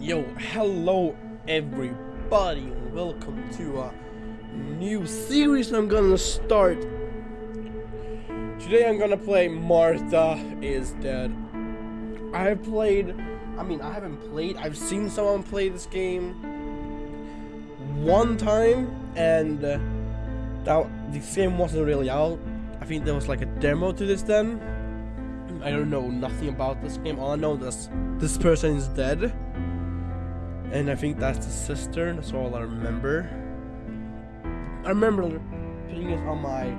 Yo, hello everybody, welcome to a new series I'm gonna start. Today I'm gonna play Martha is Dead. I have played, I mean, I haven't played, I've seen someone play this game one time, and uh, that this game wasn't really out. I think there was like a demo to this then. I don't know nothing about this game. All I know is this person is dead. And I think that's the sister. That's all I remember. I remember putting it on my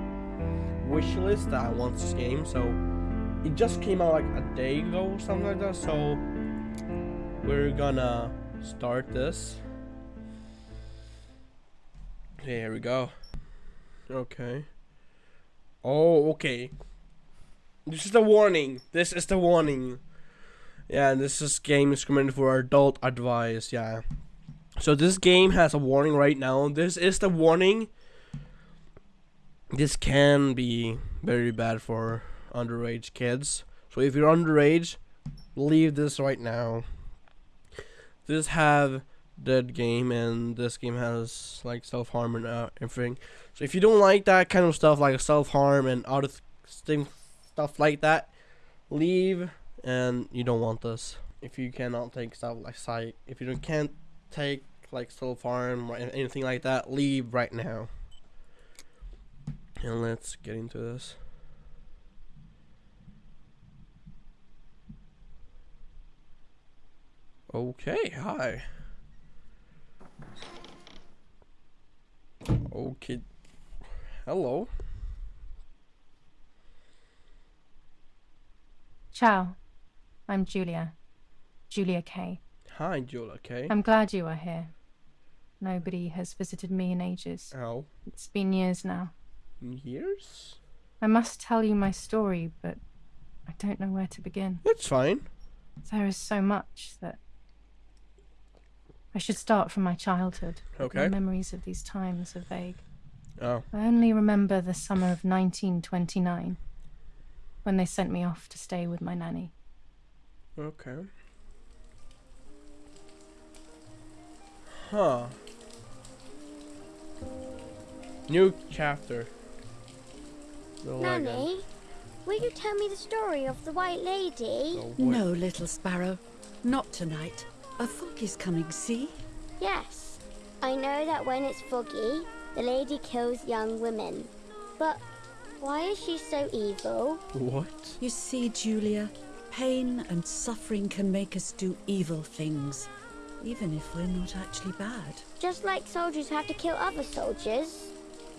wish list that I want this game. So it just came out like a day ago or something like that. So we're gonna start this. Okay, here we go. Okay. Oh, okay. This is the warning. This is the warning. Yeah, this is game is recommended for adult advice. Yeah. So this game has a warning right now. This is the warning. This can be very bad for underage kids. So if you're underage, leave this right now. This have dead game and this game has like self harm and uh, everything. So if you don't like that kind of stuff like self harm and other things stuff like that, leave and you don't want this. If you cannot take stuff like sight, if you can't take like self harm or anything like that, leave right now. And let's get into this. Okay, hi. Okay. Hello. Ciao. I'm Julia. Julia Kay. Hi, Julia Kay. I'm glad you are here. Nobody has visited me in ages. Oh, It's been years now. years? I must tell you my story, but I don't know where to begin. That's fine. There is so much that. I should start from my childhood. Okay. My memories of these times are vague. Oh, I only remember the summer of 1929 when they sent me off to stay with my nanny. Okay. Huh. New chapter. The legend. Nanny, will you tell me the story of the White Lady? The No, little sparrow. Not tonight. A fog is coming, see? Yes. I know that when it's foggy, the lady kills young women. But why is she so evil? What? You see, Julia, pain and suffering can make us do evil things, even if we're not actually bad. Just like soldiers have to kill other soldiers.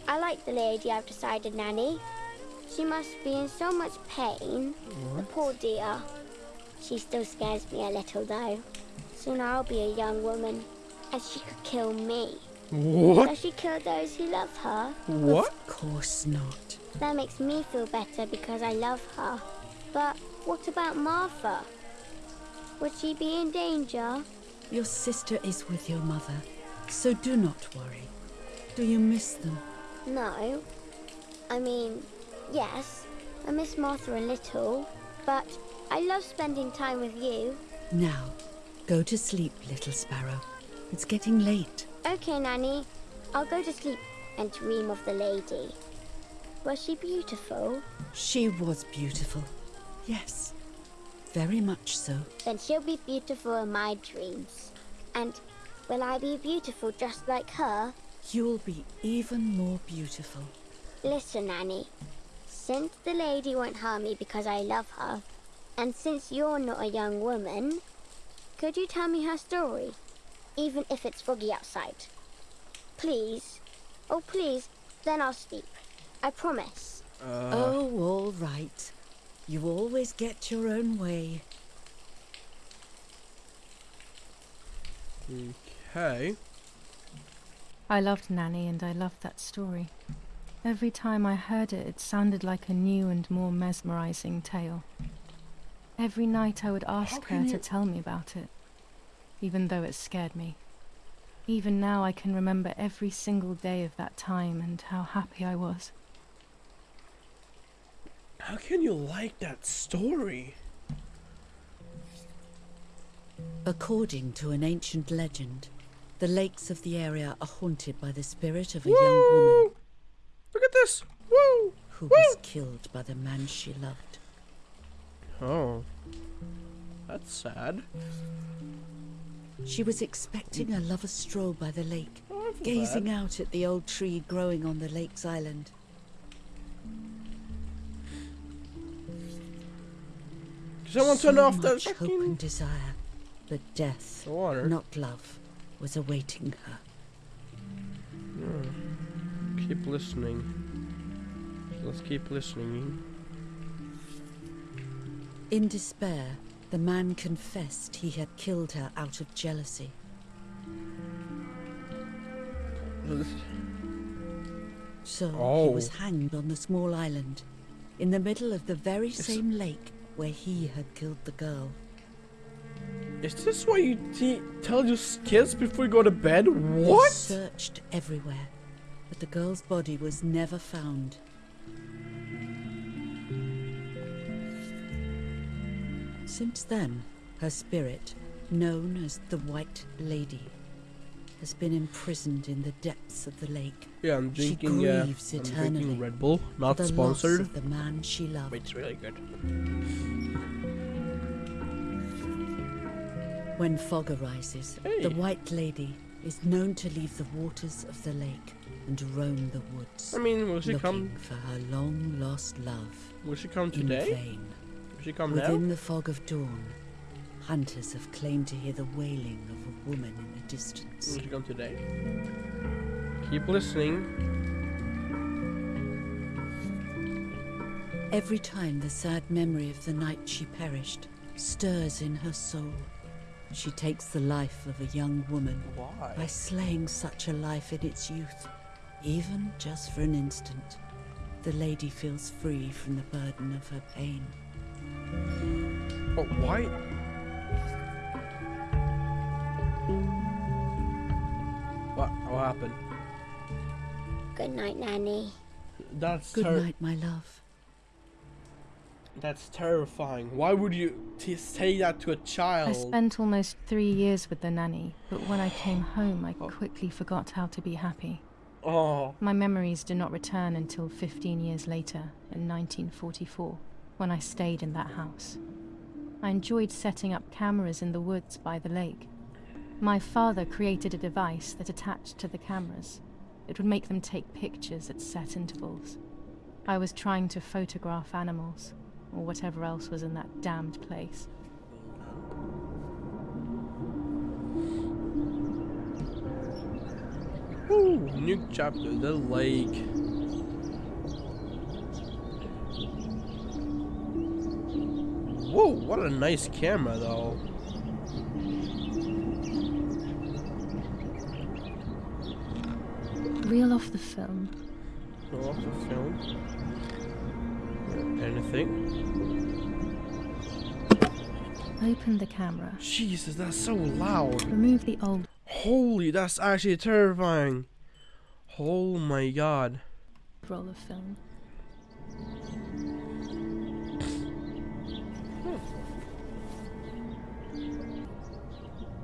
I like the lady I've decided, Nanny. She must be in so much pain. The poor dear. She still scares me a little, though. Soon I'll be a young woman, and she could kill me. What? Does she kill those who love her? What? Of course not. That makes me feel better because I love her. But what about Martha? Would she be in danger? Your sister is with your mother, so do not worry. Do you miss them? No. I mean, yes, I miss Martha a little, but I love spending time with you. Now, go to sleep, little sparrow. It's getting late. Okay, Nanny, I'll go to sleep and dream of the lady. Was she beautiful? She was beautiful. Yes, very much so. Then she'll be beautiful in my dreams. And will I be beautiful just like her? You'll be even more beautiful. Listen, Nanny. Since the lady won't harm me because I love her, and since you're not a young woman, could you tell me her story? Even if it's foggy outside. Please. Oh, please. Then I'll sleep. I promise. Uh, Oh, all right. You always get your own way. okay. I loved Nanny and I loved that story. Every time I heard it, it sounded like a new and more mesmerizing tale. Every night I would ask her can to tell me about it, even though it scared me. Even now I can remember every single day of that time and how happy I was. How can you like that story? According to an ancient legend, the lakes of the area are haunted by the spirit of a young woman Look at this. Woo! who Woo! was killed by the man she loved. Oh. That's sad. She was expecting a lover's stroll by the lake, Oh, gazing bad. out at the old tree growing on the lake's island. Someone so turn off that much hope fucking and desire, but death, the water. not love, was awaiting her. Hmm. Keep listening. Let's keep listening. In despair, the man confessed he had killed her out of jealousy. So Oh. he was hanged on the small island, in the middle of the very It's- same lake where he had killed the girl. Is this what you tell your kids before you go to bed? They What? searched everywhere, but the girl's body was never found. Since then, her spirit, known as the White Lady, has been imprisoned in the depths of the lake. Yeah, I'm She drinking. Uh, grieves I'm eternally drinking Red Bull, not the sponsored. loss of the man she loved. It's really good. When fog arises, Hey. the White Lady is known to leave the waters of the lake and roam the woods, I mean, will she looking come? for her long lost love Will she come in today? vain. Will she come Within now? the fog of dawn, hunters have claimed to hear the wailing of a woman in the distance. Will she come today? Keep listening. Every time the sad memory of the night she perished stirs in her soul, she takes the life of a young woman by slaying such a life in its youth, even just for an instant. The lady feels free from the burden of her pain. But why? What? What happened? Good night, Nanny. That's Good ter- night, my love. That's terrifying. Why would you t- say that to a child? I spent almost three years with the nanny, but when I came home, I Oh. quickly forgot how to be happy. Oh, My memories do not return until 15 years later, in 1944, when I stayed in that house. I enjoyed setting up cameras in the woods by the lake. My father created a device that attached to the cameras. It would make them take pictures at set intervals. I was trying to photograph animals, or whatever else was in that damned place. Ooh, new chapter, the lake. Whoa, what a nice camera though. Reel off the film. Oh, off the film. Anything? Open the camera. Jesus, that's so loud. Remove the old Holy, that's actually terrifying. Oh my god. roll of film.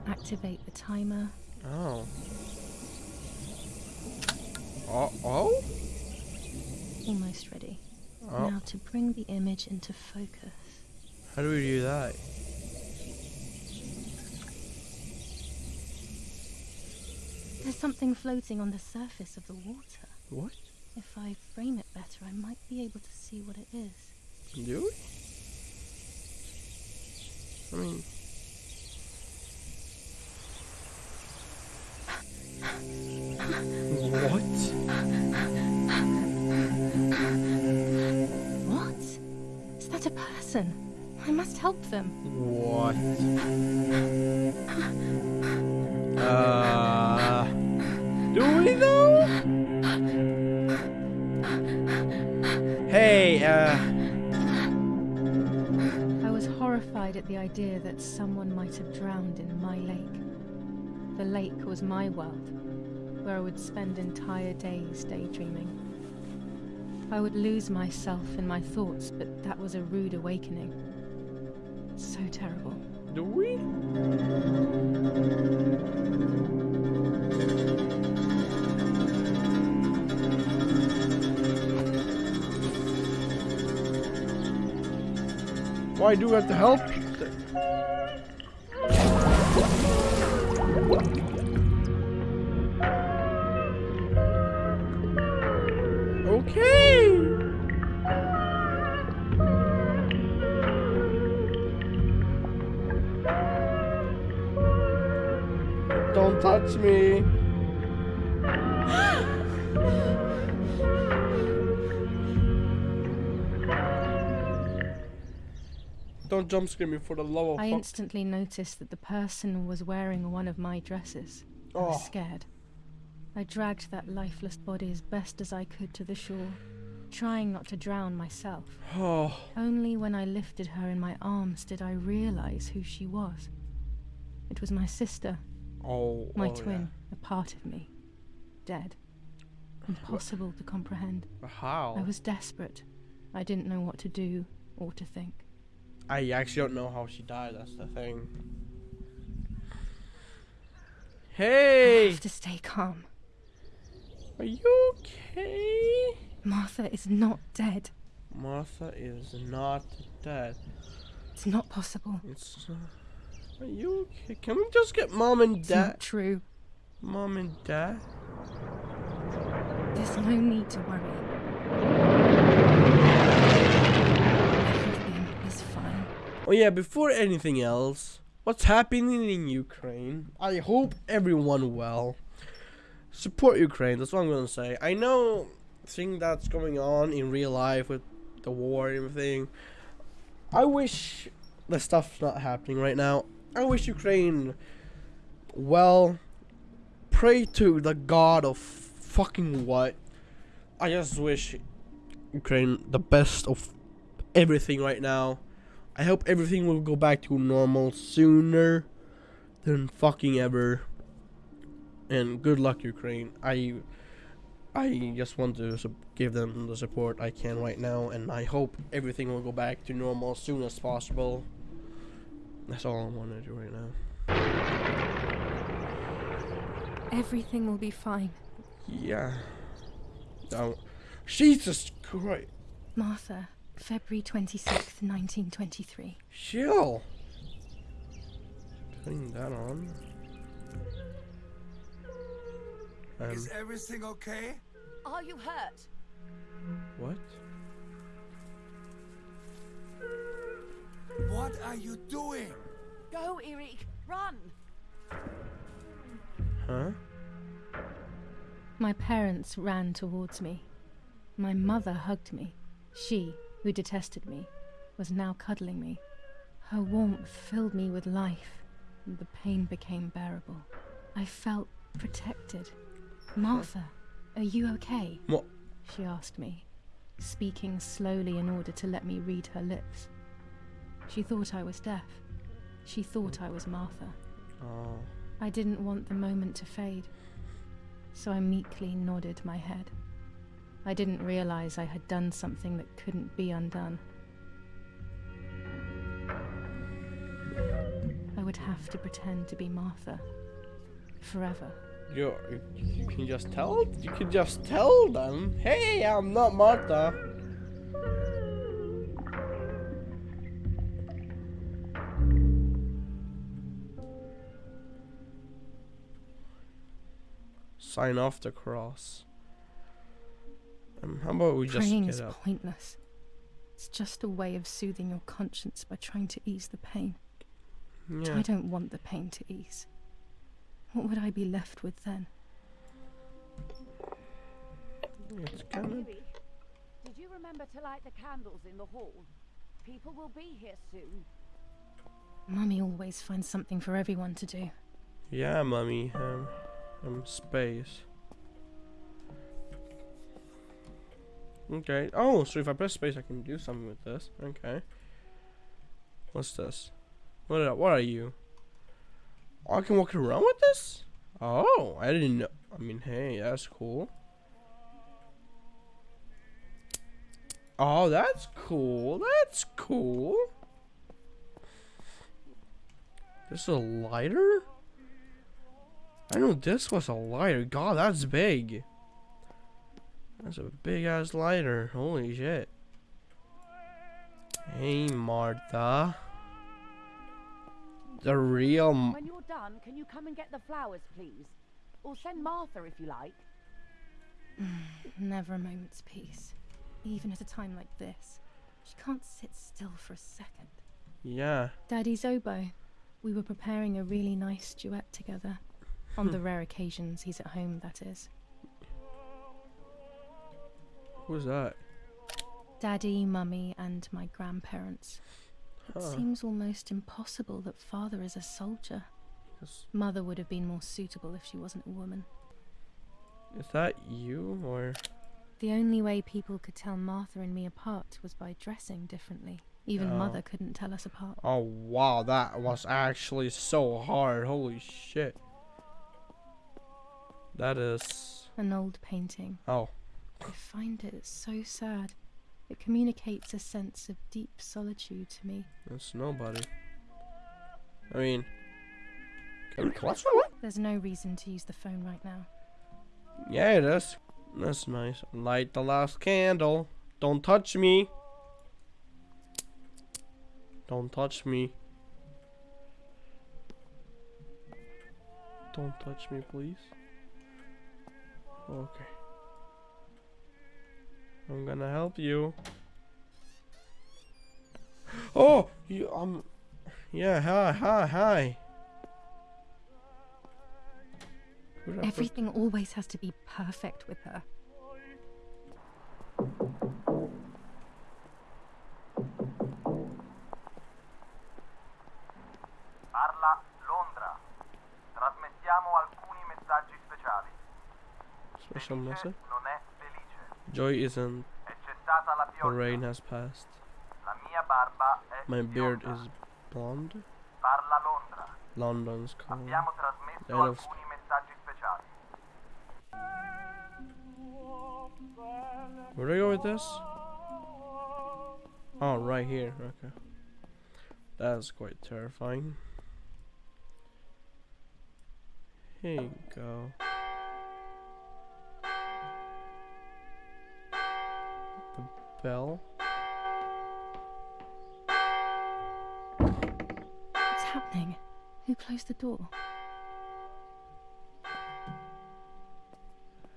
Activate the timer. Oh. Oh, oh? Almost ready. Oh, Now to bring the image into focus. how do we do that? There's something floating on the surface of the water. What? If I frame it better, I might be able to see what it is. Do it? I mean, person? I must help them. What? Uh, do we though? Hey, uh, I was horrified at the idea that someone might have drowned in my lake. The lake was my world, where I would spend entire days daydreaming. I would lose myself in my thoughts, but that was a rude awakening. So terrible. Do we? Why do we have to help? Touch me. Don't jump scare me for the love of I fuck. instantly noticed that the person was wearing one of my dresses. I was Oh. scared. I dragged that lifeless body as best as I could to the shore, trying not to drown myself. Oh, Only when I lifted her in my arms did I realize who she was. It was my sister, oh, my oh, twin, a part of me, dead. Impossible to comprehend. yeah. How? I was desperate. I didn't know what to do or to think. I actually don't know how she died. That's the thing. Hey! I have to stay calm. are you okay? Martha is not dead. Martha is not dead. It's not possible. It's. Uh, are you okay? Can we just get mom and It's dad? not true. Mom and dad? There's no need to worry. Everything is fine. Oh yeah, before anything else, what's happening in Ukraine? I hope everyone well. Support Ukraine, that's what I'm gonna say. I know thing that's going on in real life with the war and everything. I wish the stuff's not happening right now. I wish Ukraine well pray to the god of fucking what. I just wish Ukraine the best of everything right now. I hope everything will go back to normal sooner than fucking ever. And good luck, Ukraine. I, I just want to give them the support I can right now, and I hope everything will go back to normal as soon as possible. That's all I want to do right now. Everything will be fine. Yeah. Now, Jesus Christ, Martha, February 26th, 1923. chill. Putting that on. Um, Is everything okay? Are you hurt? what? What are you doing? Go, Eric, run! Huh? My parents ran towards me. My mother hugged me. She, who detested me, was now cuddling me. Her warmth filled me with life, and the pain became bearable. I felt protected. Martha, are you okay? What? She asked me, speaking slowly in order to let me read her lips. She thought I was deaf. She thought I was Martha. Oh. I didn't want the moment to fade, so I meekly nodded my head. I didn't realize I had done something that couldn't be undone. I would have to pretend to be Martha. Forever. You you can just tell you can just tell them, hey, I'm not Martha. Sign off the cross. Um, how about we just Praying get is up? pointless. It's just a way of soothing your conscience by trying to ease the pain. But Yeah. I don't want the pain to ease. What would I be left with then? It's kind of did you remember to light the candles in the hall? People will be here soon. Mummy always finds something for everyone to do. yeah, mummy. Um, um, space. Okay. Oh, so if I press space, I can do something with this. Okay. What's this? What? Are, what are you? Oh, I can walk around with this? Oh, I didn't know. I mean, hey, that's cool. Oh, that's cool. That's cool. This is a lighter? I know this was a lighter. God, that's big. That's a big ass lighter. Holy shit. Hey, Martha. The real. M- When you're done, can you come and get the flowers, please? Or send Martha if you like. Never a moment's peace. Even at a time like this. She can't sit still for a second. yeah. Daddy's oboe. We were preparing a really nice duet together. On hmm. the rare occasions he's at home, that is. Who's that? Daddy, Mummy, and my grandparents. It Huh. seems almost impossible that father is a soldier. Is, Mother would have been more suitable if she wasn't a woman. is that you or? The only way people could tell Martha and me apart was by dressing differently. Even Oh. Mother couldn't tell us apart. Oh wow, that was actually so hard. Holy shit. That is. An old painting. Oh. I find it so sad. It communicates a sense of deep solitude to me. That's nobody. I mean. There's no reason to use the phone right now. Yeah, it is. That's nice. Light the last candle. Don't touch me. Don't touch me. Don't touch me, please. Okay. I'm gonna help you. Oh, you um, yeah. Hi, hi, hi. Everything always has to be perfect with her. Felice message. Joy isn't. The rain has passed. My beard is blonde. London's. Abbiamo trasmesso End of. Where do I go with this? Oh, right here. Okay. That's quite terrifying. Here you go. Bell. What's happening? Who closed the door?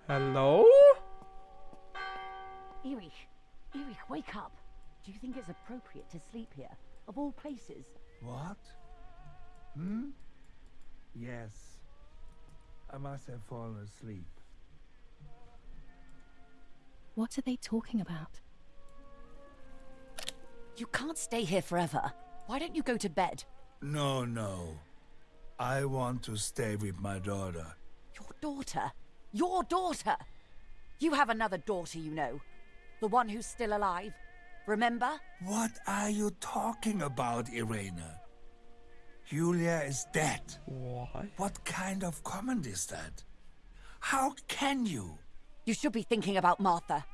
Hello? Erich, Erich, wake up. Do you think it's appropriate to sleep here? Of all places? What? Hmm? Yes. I must have fallen asleep. What are they talking about? You can't stay here forever. Why don't you go to bed? No, no. I want to stay with my daughter. Your daughter? Your daughter? You have another daughter, you know. The one who's still alive. Remember? What are you talking about, Irena? Julia is dead. What? What kind of comment is that? How can you? You should be thinking about Martha.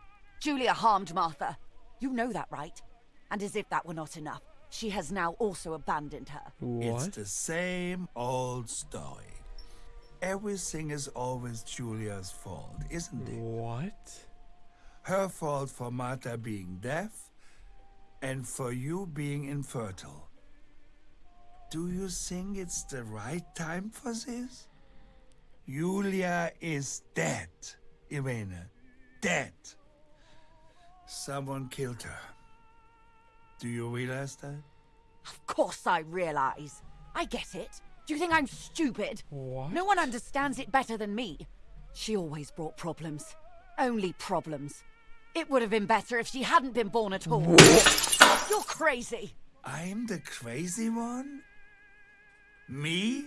Julia harmed Martha. You know that, right? And as if that were not enough, she has now also abandoned her. It's the same old story. Everything is always Julia's fault, isn't it? What? Her fault for Martha being deaf and for you being infertile. Do you think it's the right time for this? Julia is dead, Irene. Dead. Someone killed her. Do you realize that? Of course I realize. I get it. Do you think I'm stupid? What? No one understands it better than me. She always brought problems. Only problems. It would have been better if she hadn't been born at all. You're crazy. I'm the crazy one? Me?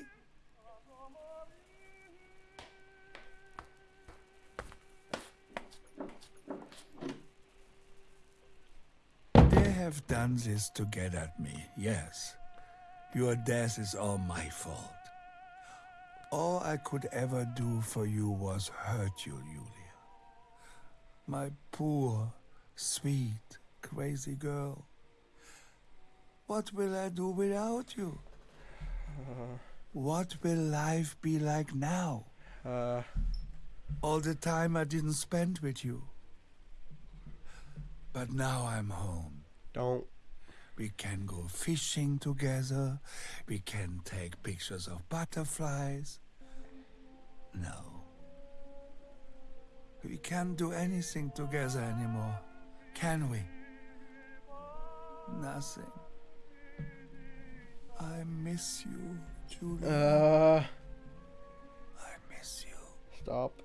They have done this to get at me, yes. Your death is all my fault. All I could ever do for you was hurt you, Julia. My poor, sweet, crazy girl. What will I do without you? What will life be like now? Uh, All the time I didn't spend with you. But now I'm home. Don't. We can go fishing together. We can take pictures of butterflies. No. We can't do anything together anymore, can we? Nothing. I miss you, Julia. Uh, I miss you. stop.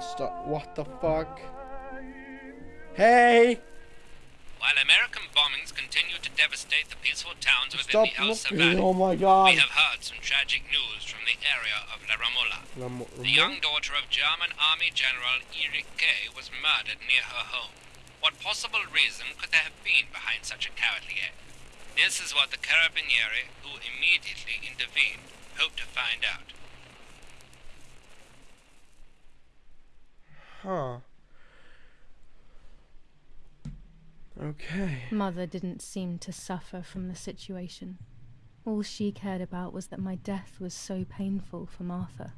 Stop. What the fuck? Hey! Devastate the peaceful towns within Stop the looking. Valley, Oh my god. we have heard some tragic news from the area of La Ramola. Ram- The young daughter of German Army General Erich Kay was murdered near her home. What possible reason could there have been behind such a cowardly act? This is what the Carabinieri, who immediately intervened, hope to find out. Huh. Okay. Mother didn't seem to suffer from the situation. All she cared about was that my death was so painful for Martha.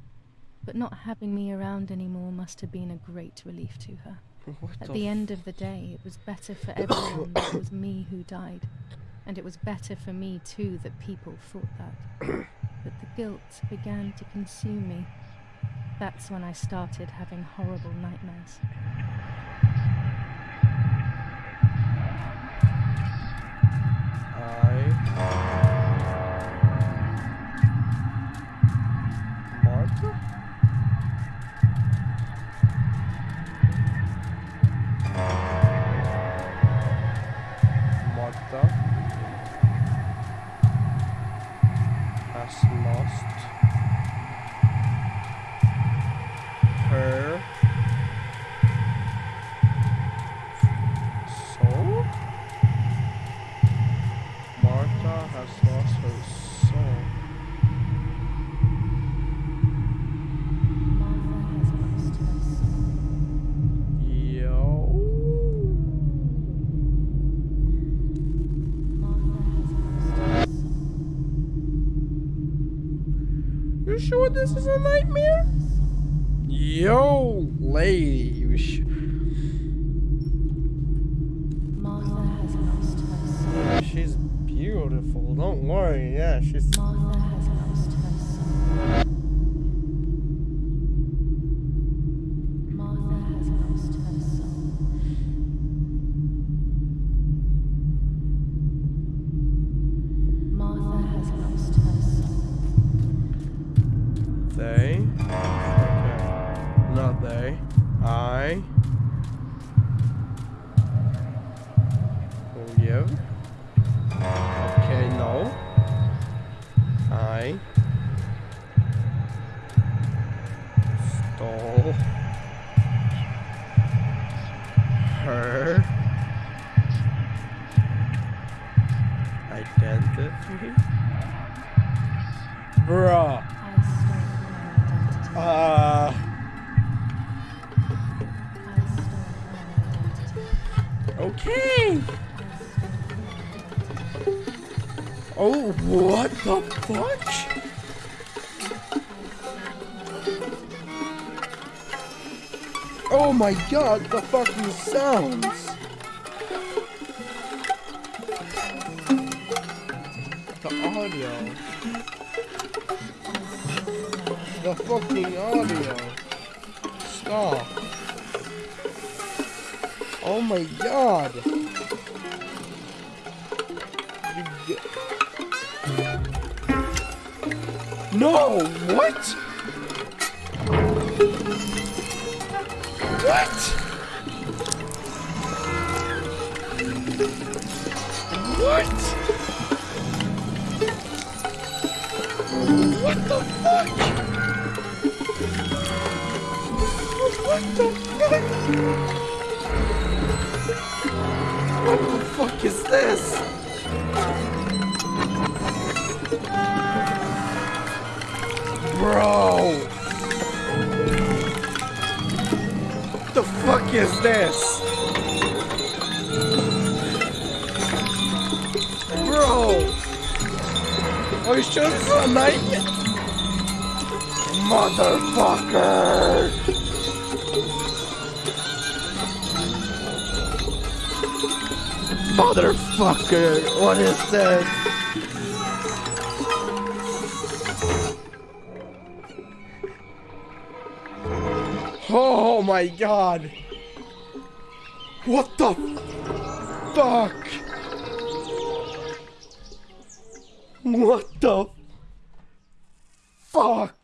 But not having me around anymore must have been a great relief to her. What At the the end of the day, it was better for everyone that it was me who died. And it was better for me, too, that people thought that. but the guilt began to consume me. That's when I started having horrible nightmares. I. this is a nightmare? I stole her identity. Uh. Okay. Oh, what the fuck? Oh my god, the fucking sounds! Audio. The fucking audio. Stop. Oh my god. No, what? What? What? What the fuck? What the fuck? What the fuck is this? Bro! What the fuck is this? It's not a knife? Motherfucker! Motherfucker! What is this? Oh my god! What the fuck? What the fuck?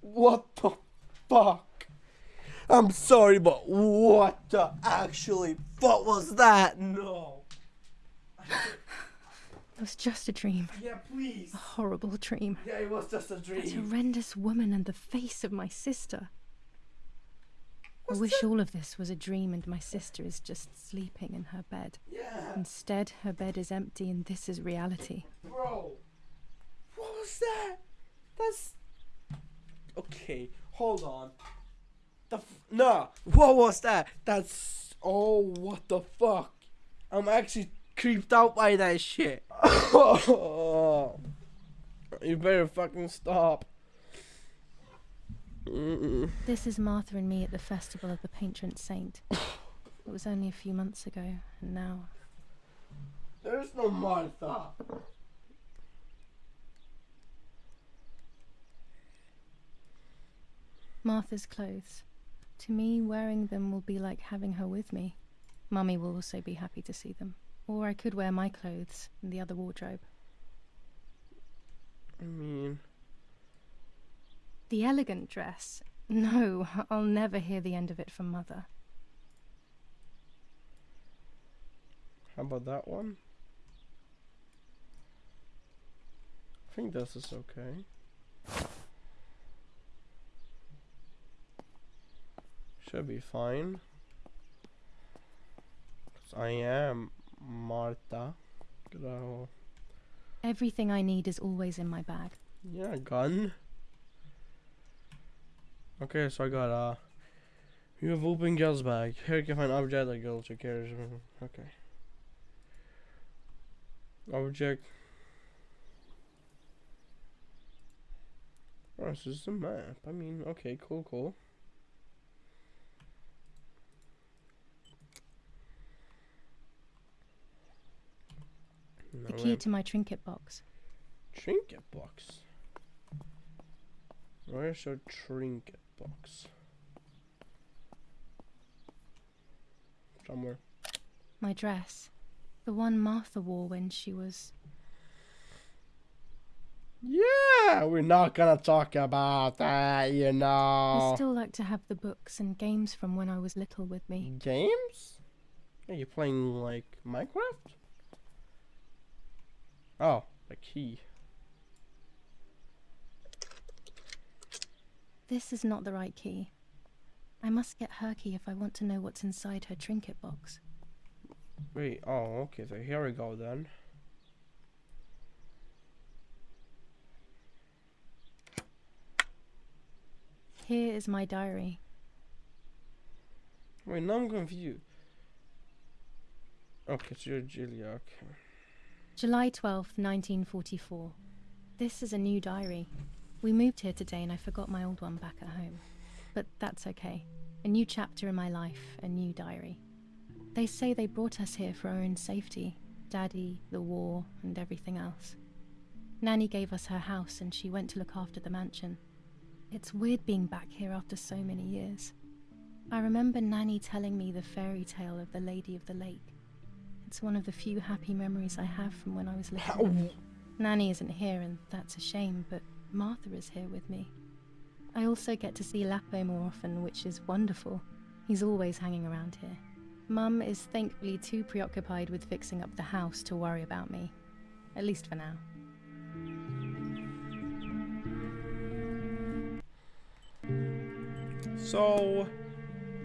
What the fuck? I'm sorry, but what the actually what was that? No. It was just a dream. Yeah, please. A horrible dream. Yeah, it was just a That dream. horrendous woman and the face of my sister. I wish that? all of this was a dream and my sister is just sleeping in her bed. Yeah, Instead, her bed is empty and this is reality. bro. What was that? That's okay. Hold on. The f- nah. What was that? That's oh, what the fuck? I'm actually creeped out by that shit. you better fucking stop. Mm-mm. This is Martha and me at the festival of the patron saint. It was only a few months ago, and now There's no Martha. Martha's clothes. To me, wearing them will be like having her with me. Mummy will also be happy to see them. Or I could wear my clothes in the other wardrobe. I mean, The elegant dress. No, I'll never hear the end of it from Mother. how about that one? I think this is okay. Should be fine. 'Cause I am Martha. Grau. Everything I need is always in my bag. Yeah, gun. Okay, so I got uh you have open girl's bag. Here you can find object that girl check here. Okay. Object. Oh, this is a map. I mean, okay, cool, cool. The key to my trinket box. Trinket box. Where's your trinket box? Somewhere. My dress. The one Martha wore when she was. Yeah, we're not gonna talk about that, you know. I still like to have the books and games from when I was little with me. Games? Are you playing like Minecraft? Oh, the key. This is not the right key. I must get her key if I want to know what's inside her trinket box. Wait, oh, okay, so here we go then. Here is my diary. Wait, now I'm confused. Okay, so you're Julia, okay. July 12th, 1944. This is a new diary. We moved here today and I forgot my old one back at home. But that's okay. A new chapter in my life, a new diary. They say they brought us here for our own safety Daddy, the war, and everything else. Nanny gave us her house and she went to look after the mansion. It's weird being back here after so many years. I remember Nanny telling me the fairy tale of the Lady of the Lake. It's one of the few happy memories I have from when I was little. Nanny isn't here, and that's a shame, but Martha is here with me. I also get to see Lapo more often, which is wonderful. He's always hanging around here. Mum is thankfully too preoccupied with fixing up the house to worry about me. At least for now. So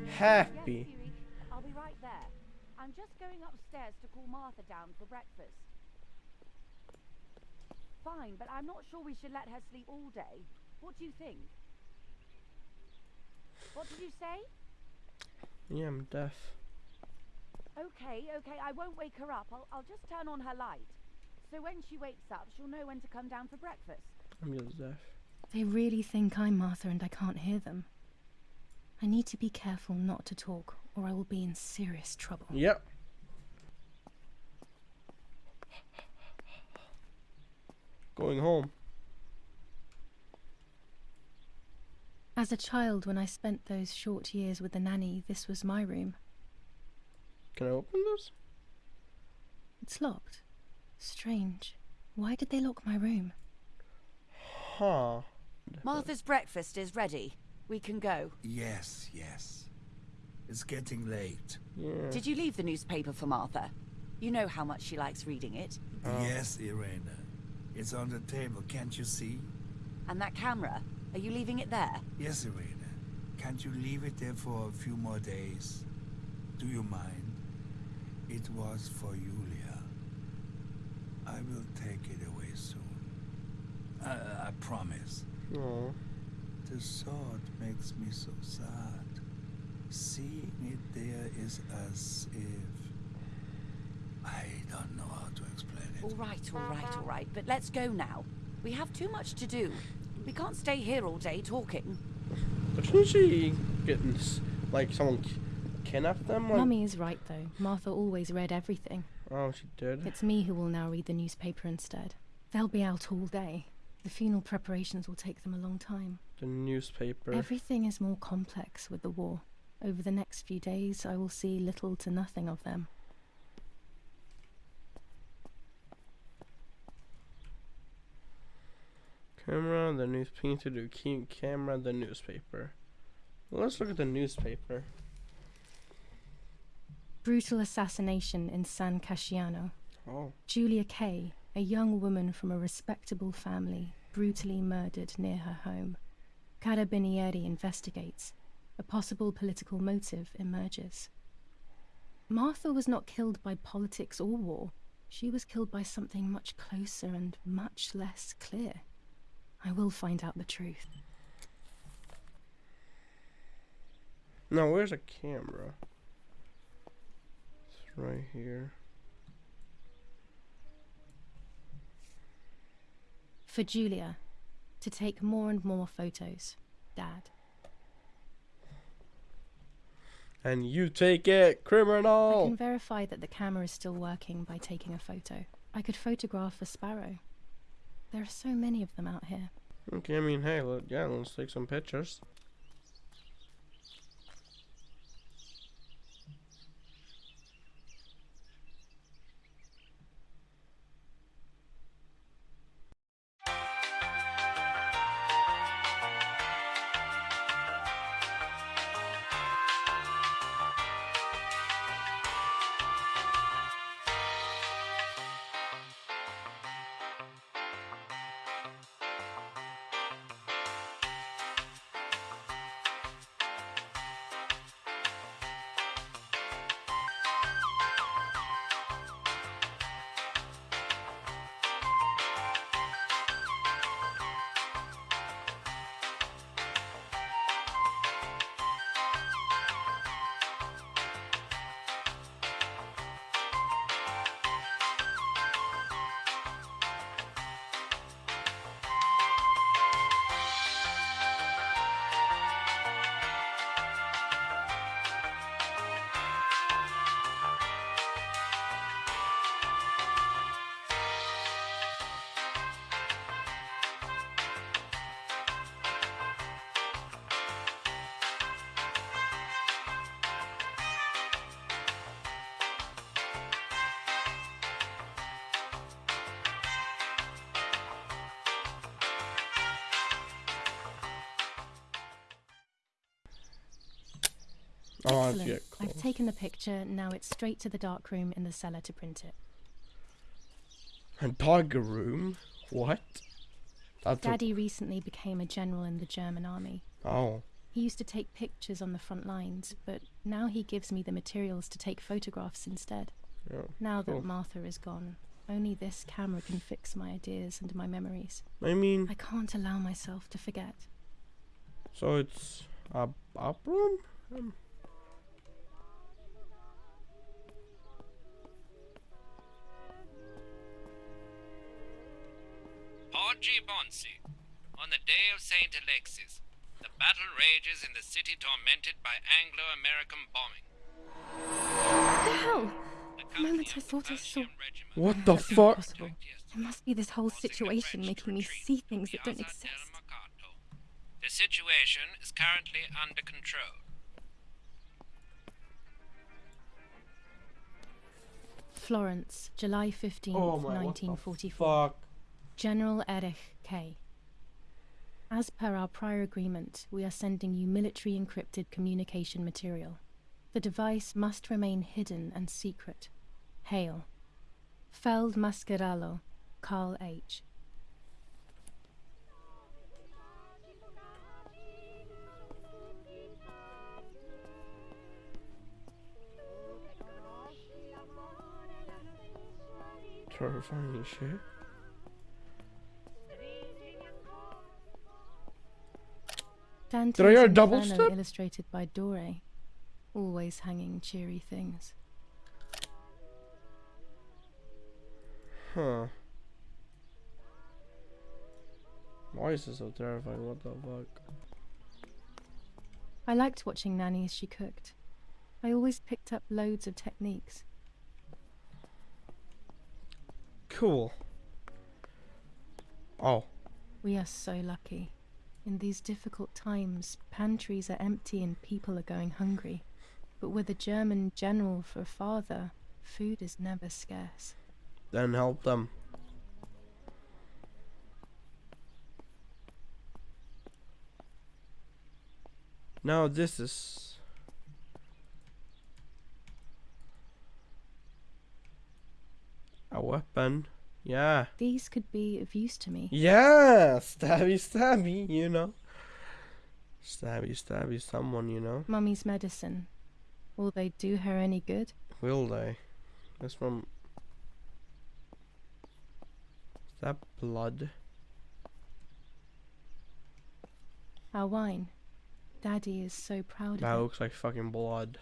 happy. Yes, I'll be right there. I'm just going upstairs to call Martha down for breakfast. Fine, but I'm not sure we should let her sleep all day. What do you think? What did you say? Yeah, I'm deaf. Okay, okay, I won't wake her up. I'll, I'll just turn on her light. So So when she wakes up, she'll know when to come down for breakfast. I'm Joseph. They really think I'm Martha and I can't hear them. I need to be careful not to talk, or I will be in serious trouble. Yep. Going home. As a child, when I spent those short years with the nanny, this was my room. Can I open this? It's locked. Strange. Why did they lock my room? Huh. Martha's breakfast is ready. We can go. Yes, yes. It's getting late. Yeah. Did you leave the newspaper for Martha? You know how much she likes reading it. Yes, Irena. It's on the table, can't you see? And that camera, are you leaving it there? Yes, Irena. Can't you leave it there for a few more days? Do you mind? It was for Giulia. I will take it away soon. I, I promise. Aw. The thought makes me so sad. Seeing it there is as if... I don't know how to explain it. All right, all right, all right. But let's go now. We have too much to do. We can't stay here all day talking. But shouldn't she get like someone ki- kidnapped them? Like, Mummy is right, though. Martha always read everything. Oh, she did. It's me who will now read the newspaper instead. They'll be out all day. The funeral preparations will take them a long time. The newspaper. Everything is more complex with the war. Over the next few days, I will see little to nothing of them. Camera, the news painter, the key camera, the newspaper. Let's look at the newspaper. Brutal assassination in San Casciano. Oh. Giulia Kay, a young woman from a respectable family, brutally murdered near her home. Carabinieri investigates. A possible political motive emerges. Martha was not killed by politics or war. She was killed by something much closer and much less clear. I will find out the truth. Now, where's a camera? It's right here. For Giulia, to take more and more photos. Dad. And you take it, criminal! I can verify that the camera is still working by taking a photo. I could photograph a sparrow. There are so many of them out here. Okay, I mean, hey, let, yeah, let's take some pictures. Oh, Excellent. cool. I've taken the picture, now it's straight to the dark room in the cellar to print it. A dog room? What? That's a- Daddy recently became a general in the German army. oh. He used to take pictures on the front lines, but now he gives me the materials to take photographs instead. Yeah. Now cool. that Martha is gone, only this camera can fix my ideas and my memories. I mean, I can't allow myself to forget. so it's a room? Um, city by Anglo-American bombing. What the hell? The The moment I thought I saw... What the fuck? impossible. It must be this whole situation making me see things that don't exist. The situation is currently under control. Florence, July 15th, Oh my, what the 1944. fuck? General Erich K. As per our prior agreement, we are sending you military encrypted communication material. The device must remain hidden and secret. Hail. Feld Mascherallo, Carl H. Terrifying shit. Dante's Did I hear a double Inferno step? illustrated by Dore. Always hanging cheery things. Huh. Why is this so terrifying? What the fuck? I liked watching Nanny as she cooked. I always picked up loads of techniques. Cool. Oh. We are so lucky. In these difficult times, pantries are empty and people are going hungry. But with a German general for a father, food is never scarce. Then help them. Now this is a weapon. Yeah. These could be of use to me. Yeah, stabby stabby, you know. Stabby stabby someone, you know. Mummy's medicine. Will they do her any good? Will they? That's from Is that blood? Our wine. Daddy is so proud That of it. looks like fucking blood.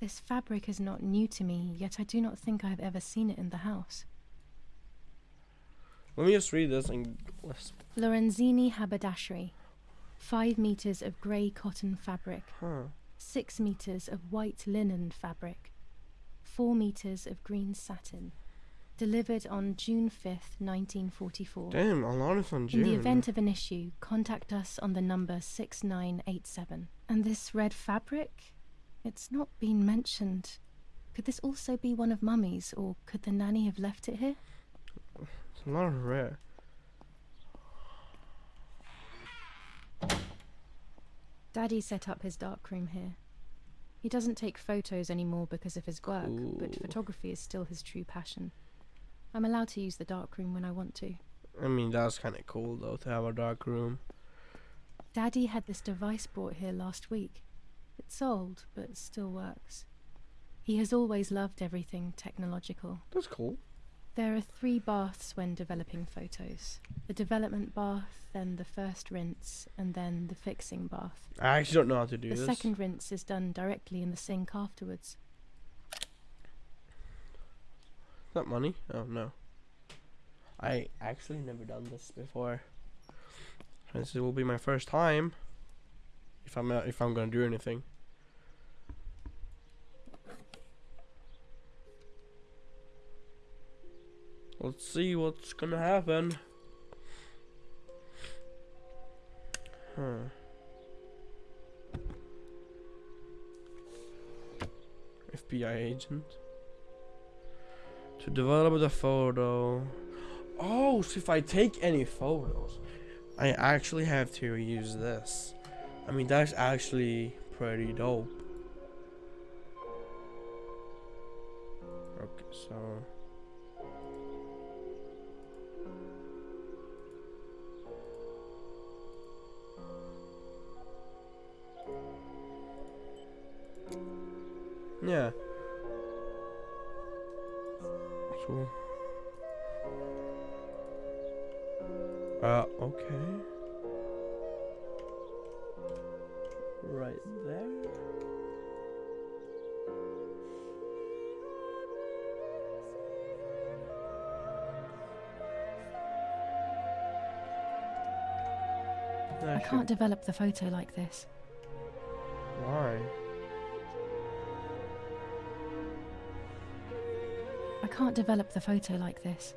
This fabric is not new to me, yet I do not think I have ever seen it in the house. Let me just read this and let's Lorenzini haberdashery. Five meters of grey cotton fabric. huh. Six meters of white linen fabric. Four meters of green satin. Delivered on June 5th, 1944. Damn, a lot is on June. In the event of an issue, contact us on the number 6987. And this red fabric? It's not been mentioned. Could this also be one of Mummy's, or could the nanny have left it here? It's a lot of rare. Daddy set up his darkroom here. He doesn't take photos anymore because of his work, but photography is still his true passion. I'm allowed to use the darkroom when I want to. I mean, that's kind of cool though to have a dark room. Daddy had this device brought here last week. It's old, but still works. He has always loved everything technological. That's cool. There are three baths when developing photos the development bath, then the first rinse, and then the fixing bath. I actually don't know how to do the this. second rinse is done directly in the sink afterwards. Is that money? Oh no. I actually never done this before. This will be my first time. If I'm uh, if I'm gonna do anything. Let's see what's gonna happen. Huh. FBI agent. To develop the photo. Oh, so if I take any photos, I actually have to use this. I mean, that's actually pretty dope. Okay, so. Yeah. So. Uh, okay. right there. There I should... can't develop the photo like this. Why? I can't develop the photo like this.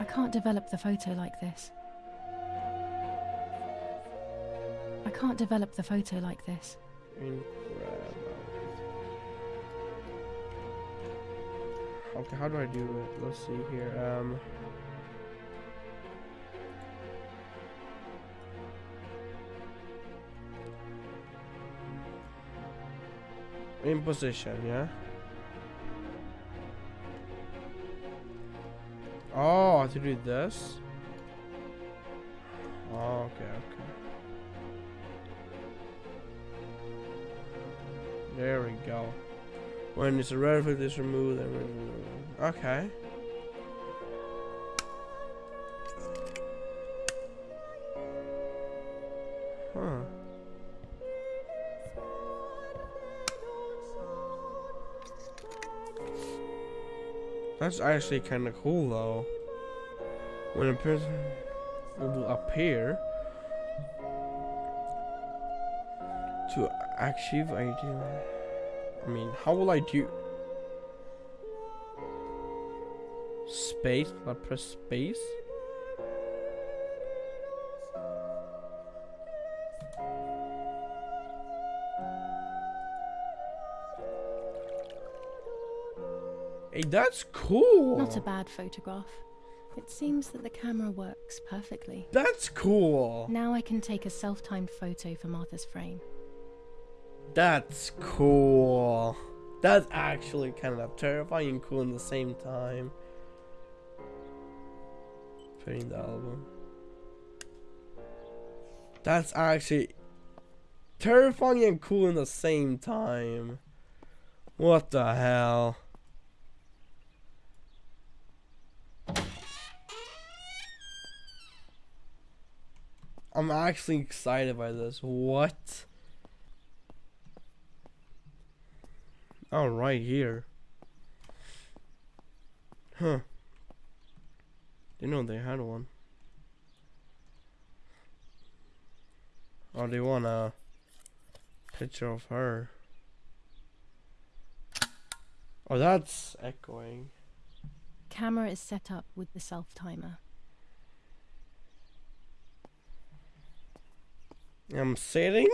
I can't develop the photo like this. Can't develop the photo like this. Incredible. Okay, how do I do it? Let's see here. Um. In position, yeah. Oh, to do this. There we go. When it's a foot is removed, okay. Huh. That's actually kind of cool though. When a person will appear to achieve ideal. I mean, how will I do? Space? I press space? Hey, that's cool. Not a bad photograph. It seems that the camera works perfectly. That's cool. Now I can take a self-timed photo for Martha's frame. That's cool. That's actually kind of terrifying and cool in the same time. Putting the album. That's actually terrifying and cool in the same time. What the hell? I'm actually excited by this. What? Oh, right here. Huh. Didn't know they had one. Oh, they want a picture of her. Oh, that's echoing. Camera is set up with the self-timer. I'm sitting?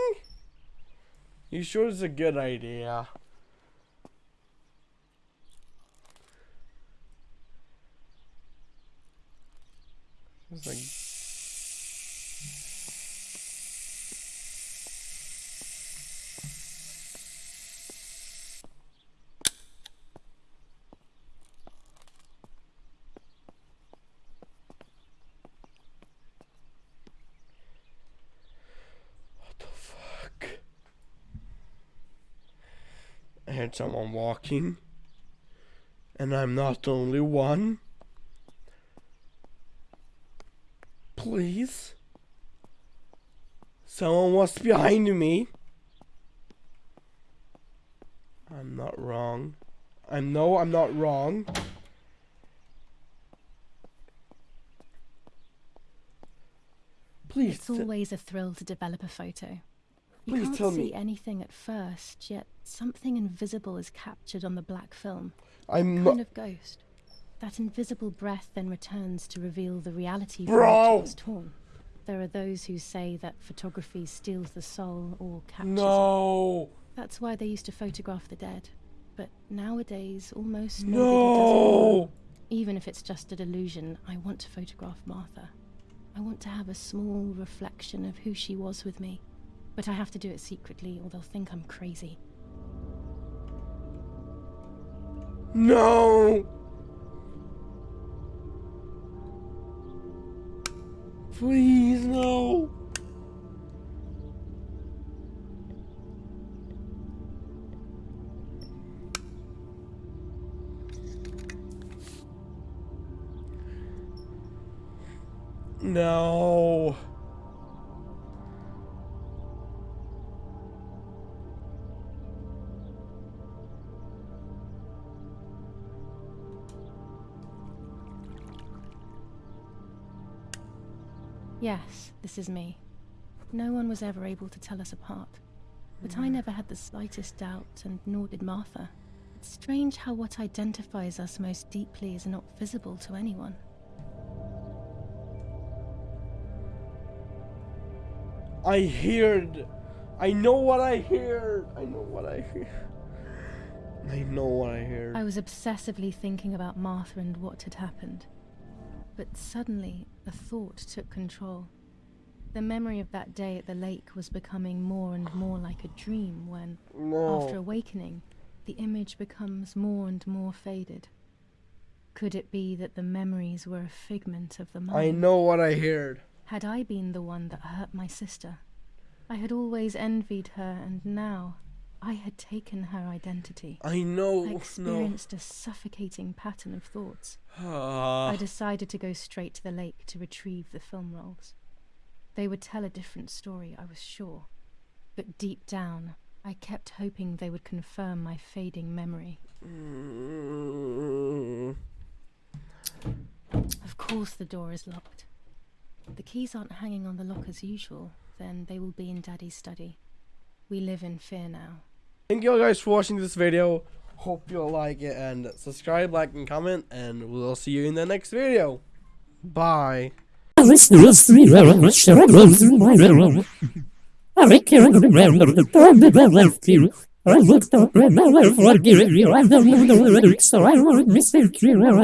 You sure it's a good idea? It's like? I heard someone walking. And I'm not the only one. Please? Someone was behind me. I'm not wrong. I know I'm not wrong. Please. It's always a thrill to develop a photo. You Please can't tell see me. anything at first, yet something invisible is captured on the black film. I'm kind not. of ghost. That invisible breath then returns to reveal the reality Bro! from which it was torn. There are those who say that photography steals the soul or captures it. No. That's why they used to photograph the dead. But nowadays, almost nobody does it Even if it's just a delusion, I want to photograph Martha. I want to have a small reflection of who she was with me. But I have to do it secretly, or they'll think I'm crazy. No. Please, no. No. Yes, this is me. No one was ever able to tell us apart. But I mm. never had the slightest doubt, and nor did Martha. It's strange how what identifies us most deeply is not visible to anyone. I heard. I know what I heard. I know what I hear. I know what I heard. I was obsessively thinking about Martha and what had happened. But suddenly, a thought took control. The memory of that day at the lake was becoming more and more like a dream when, No. after awakening, the image becomes more and more faded. Could it be that the memories were a figment of the mind? I know what I heard. Had I been the one that hurt my sister? I had always envied her, and now I had taken her identity. I know. I No. experienced a suffocating pattern of thoughts. Ah. I decided to go straight to the lake to retrieve the film rolls. They would tell a different story, I was sure. But deep down, I kept hoping they would confirm my fading memory. Mm. Of course, the door is locked. The keys aren't hanging on the lock as usual, then they will be in Daddy's study. We live in fear now. Thank you all guys for watching this video. Hope you'll like it and subscribe, like, and comment, and we'll see you in the next video. Bye. I